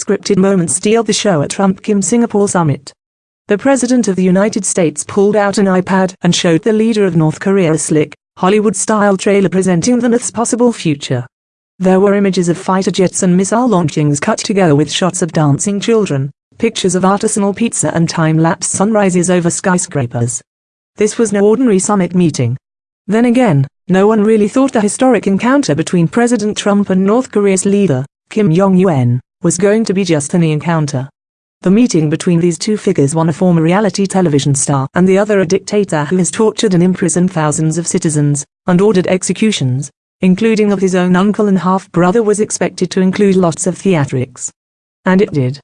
Scripted moments steal the show at Trump-Kim Singapore summit. The President of the United States pulled out an iPad and showed the leader of North Korea a slick, Hollywood-style trailer presenting the North's possible future. There were images of fighter jets and missile launchings cut together with shots of dancing children, pictures of artisanal pizza and time-lapse sunrises over skyscrapers. This was no ordinary summit meeting. Then again, no one really thought the historic encounter between President Trump and North Korea's leader, Kim Jong-un, was going to be just any encounter. The meeting between these two figures one a former reality television star and the other a dictator who has tortured and imprisoned thousands of citizens, and ordered executions, including of his own uncle and half-brother was expected to include lots of theatrics. And it did.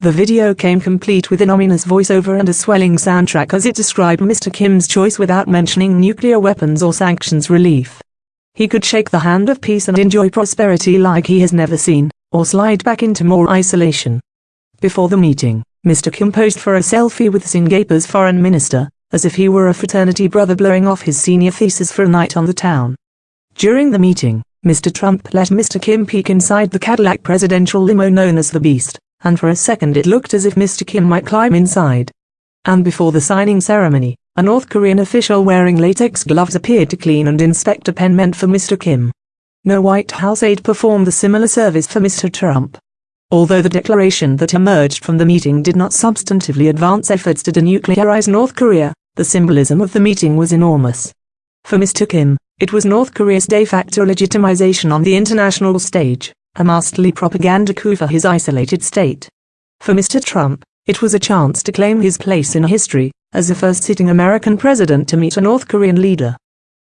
The video came complete with an ominous voiceover and a swelling soundtrack as it described Mr. Kim's choice without mentioning nuclear weapons or sanctions relief. He could shake the hand of peace and enjoy prosperity like he has never seen, or slide back into more isolation. Before the meeting, Mr. Kim posed for a selfie with Singapore's foreign minister, as if he were a fraternity brother blowing off his senior thesis for a night on the town. During the meeting, Mr. Trump let Mr. Kim peek inside the Cadillac presidential limo known as the Beast, and for a second it looked as if Mr. Kim might climb inside. And before the signing ceremony, a North Korean official wearing latex gloves appeared to clean and inspect a pen meant for Mr. Kim. No White House aide performed the similar service for Mr. Trump. Although the declaration that emerged from the meeting did not substantively advance efforts to denuclearize North Korea, the symbolism of the meeting was enormous. For Mr. Kim, it was North Korea's de facto legitimization on the international stage, a masterly propaganda coup for his isolated state. For Mr. Trump, it was a chance to claim his place in history, as the first sitting American president to meet a North Korean leader.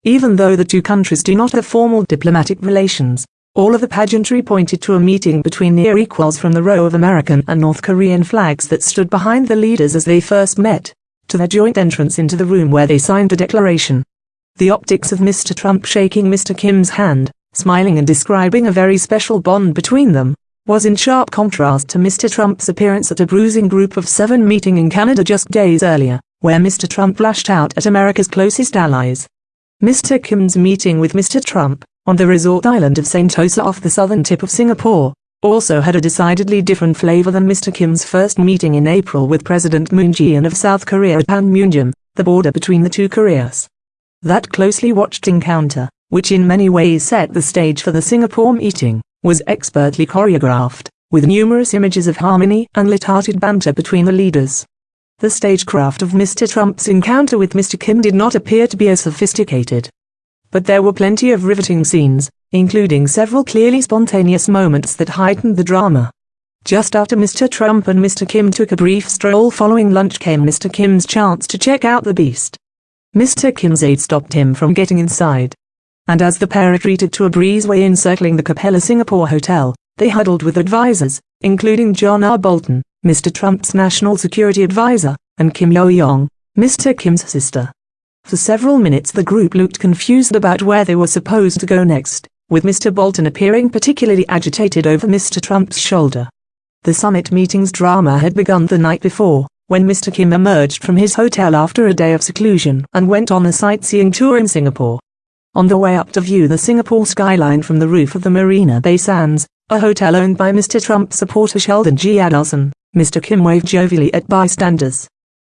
Even though the two countries do not have formal diplomatic relations, all of the pageantry pointed to a meeting between near equals from the row of American and North Korean flags that stood behind the leaders as they first met, to their joint entrance into the room where they signed the declaration. The optics of Mr. Trump shaking Mr. Kim's hand, smiling and describing a very special bond between them, was in sharp contrast to Mr. Trump's appearance at a bruising group of seven meeting in Canada just days earlier, where Mr. Trump lashed out at America's closest allies. Mr. Kim's meeting with Mr. Trump, on the resort island of Sentosa off the southern tip of Singapore, also had a decidedly different flavor than Mr. Kim's first meeting in April with President Moon Jae-in of South Korea at Panmunjom, the border between the two Koreas. That closely watched encounter, which in many ways set the stage for the Singapore meeting, was expertly choreographed, with numerous images of harmony and light-hearted banter between the leaders. The stagecraft of Mr. Trump's encounter with Mr. Kim did not appear to be as sophisticated. But there were plenty of riveting scenes, including several clearly spontaneous moments that heightened the drama. Just after Mr. Trump and Mr. Kim took a brief stroll following lunch came Mr. Kim's chance to check out the beast. Mr. Kim's aide stopped him from getting inside. And as the pair retreated to a breezeway encircling the Capella Singapore Hotel, they huddled with advisors, including John R. Bolton, Mr. Trump's national security advisor, and Kim Yo-jong, Mr. Kim's sister. For several minutes the group looked confused about where they were supposed to go next, with Mr. Bolton appearing particularly agitated over Mr. Trump's shoulder. The summit meeting's drama had begun the night before, when Mr. Kim emerged from his hotel after a day of seclusion and went on a sightseeing tour in Singapore. On the way up to view the Singapore skyline from the roof of the Marina Bay Sands, a hotel owned by Mr. Trump supporter Sheldon G. Adelson, Mr. Kim waved jovially at bystanders.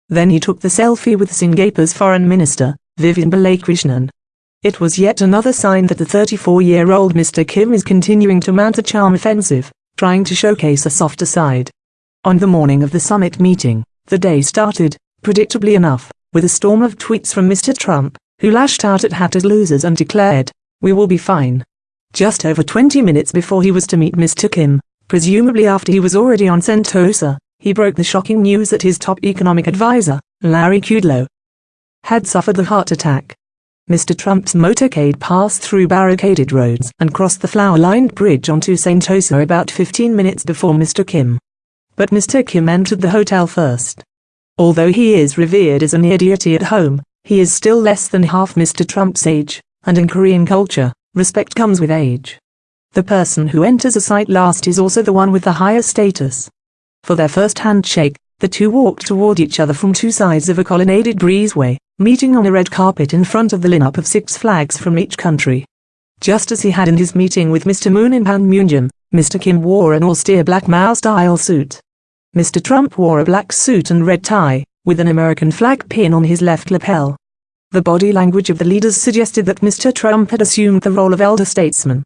Then he took the selfie with Singapore's foreign minister, Vivian Balakrishnan. It was yet another sign that the 34-year-old Mr. Kim is continuing to mount a charm offensive, trying to showcase a softer side. On the morning of the summit meeting, the day started, predictably enough, with a storm of tweets from Mr. Trump, who lashed out at Hatter's losers and declared, we will be fine. Just over 20 minutes before he was to meet Mr. Kim, presumably after he was already on Sentosa, he broke the shocking news that his top economic advisor, Larry Kudlow, had suffered a heart attack. Mr. Trump's motorcade passed through barricaded roads and crossed the flower-lined bridge onto Sentosa about 15 minutes before Mr. Kim. But Mr. Kim entered the hotel first. Although he is revered as an deity at home, he is still less than half Mr. Trump's age, and in Korean culture, respect comes with age. The person who enters a site last is also the one with the higher status. For their first handshake, the two walked toward each other from two sides of a colonnaded breezeway, meeting on a red carpet in front of the lineup of six flags from each country. Just as he had in his meeting with Mr. Moon in Panmunjom, Mr. Kim wore an austere black Mao-style suit. Mr. Trump wore a black suit and red tie, with an American flag pin on his left lapel. The body language of the leaders suggested that Mr. Trump had assumed the role of elder statesman.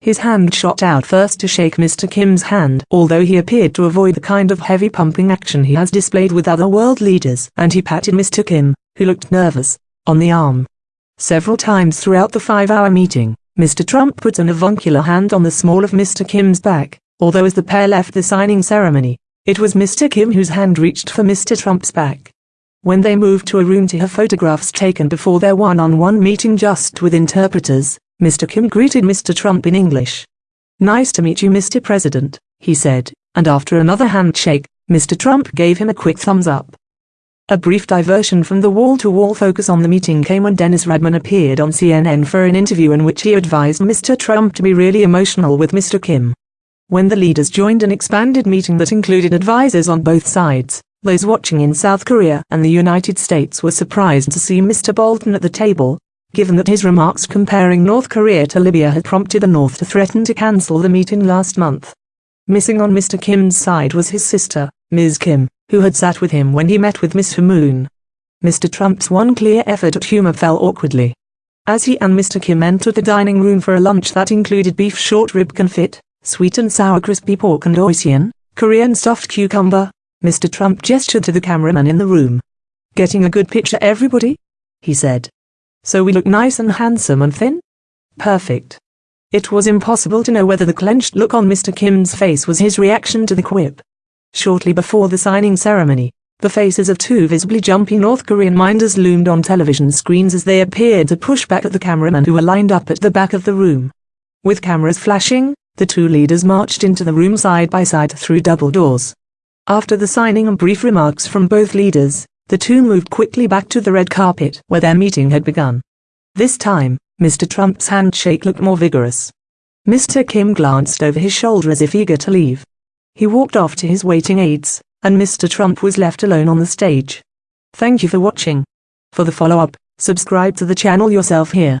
His hand shot out first to shake Mr. Kim's hand, although he appeared to avoid the kind of heavy pumping action he has displayed with other world leaders, and he patted Mr. Kim, who looked nervous, on the arm. Several times throughout the five-hour meeting, Mr. Trump put an avuncular hand on the small of Mr. Kim's back, although as the pair left the signing ceremony, it was Mr. Kim whose hand reached for Mr. Trump's back. When they moved to a room to have photographs taken before their one-on-one -on -one meeting just with interpreters, Mr. Kim greeted Mr. Trump in English. Nice to meet you Mr. President, he said, and after another handshake, Mr. Trump gave him a quick thumbs up. A brief diversion from the wall-to-wall -wall focus on the meeting came when Dennis Rodman appeared on CNN for an interview in which he advised Mr. Trump to be really emotional with Mr. Kim. When the leaders joined an expanded meeting that included advisers on both sides, those watching in South Korea and the United States were surprised to see Mr. Bolton at the table, given that his remarks comparing North Korea to Libya had prompted the North to threaten to cancel the meeting last month. Missing on Mr. Kim's side was his sister, Ms. Kim, who had sat with him when he met with Mr. Moon. Mr. Trump's one clear effort at humor fell awkwardly. As he and Mr. Kim entered the dining room for a lunch that included beef short rib confit, sweet and sour crispy pork and Oiseon, Korean stuffed cucumber. Mr. Trump gestured to the cameraman in the room. Getting a good picture everybody? He said. So we look nice and handsome and thin? Perfect. It was impossible to know whether the clenched look on Mr. Kim's face was his reaction to the quip. Shortly before the signing ceremony, the faces of two visibly jumpy North Korean minders loomed on television screens as they appeared to push back at the cameramen who were lined up at the back of the room. With cameras flashing, the two leaders marched into the room side by side through double doors. After the signing and brief remarks from both leaders, the two moved quickly back to the red carpet where their meeting had begun. This time, Mr. Trump's handshake looked more vigorous. Mr. Kim glanced over his shoulder as if eager to leave. He walked off to his waiting aides, and Mr. Trump was left alone on the stage. Thank you for watching. For the follow-up, subscribe to the channel yourself here.